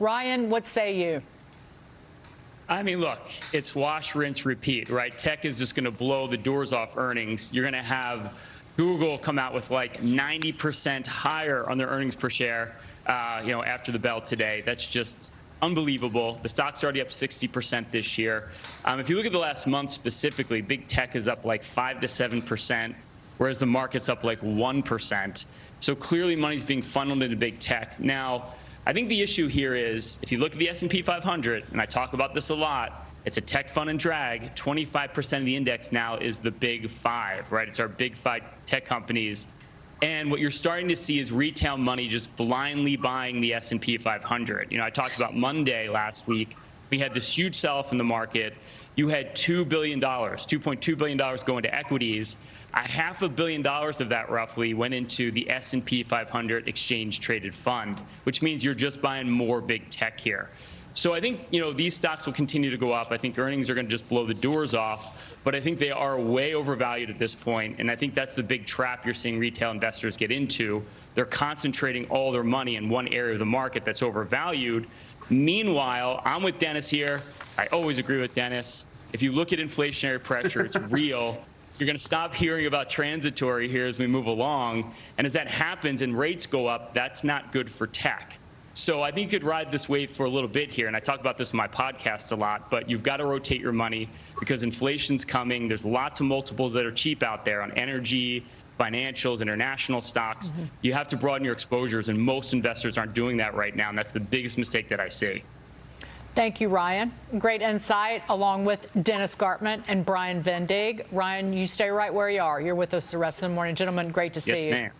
Ryan, what say you? I mean, look, it's wash, rinse, repeat, right? Tech is just going to blow the doors off earnings. You're going to have Google come out with like 90% higher on their earnings per share, uh, you know, after the bell today. That's just unbelievable. The stock's already up 60% this year. Um, if you look at the last month specifically, big tech is up like 5 to 7%, whereas the market's up like 1%. So clearly money's being funneled into big tech. Now, I think the issue here is if you look at the S&P 500, and I talk about this a lot, it's a tech fund and drag. 25% of the index now is the big five, right? It's our big five tech companies. And what you're starting to see is retail money just blindly buying the S&P 500. You know, I talked about Monday last week. We had this huge sell-off in the market. You had $2 billion, $2.2 billion go into equities. A half a billion dollars of that roughly went into the S&P 500 exchange traded fund, which means you're just buying more big tech here. So I think you know these stocks will continue to go up. I think earnings are going to just blow the doors off, but I think they are way overvalued at this point, and I think that's the big trap you're seeing retail investors get into. They're concentrating all their money in one area of the market that's overvalued. Meanwhile, I'm with Dennis here. I always agree with Dennis. If you look at inflationary pressure, it's real. You're going to stop hearing about transitory here as we move along. And as that happens and rates go up, that's not good for tech. So I think you could ride this wave for a little bit here, and I talk about this in my podcast a lot, but you've got to rotate your money because inflation's coming. There's lots of multiples that are cheap out there on energy, financials, international stocks. Mm-hmm. You have to broaden your exposures, and most investors aren't doing that right now, and that's the biggest mistake that I see. Thank you, Ryan. Great insight, along with Dennis Gartman and Brian Vendig. Ryan, you stay right where you are. You're with us the rest of the morning. Gentlemen, great to see yes, you. Ma'am.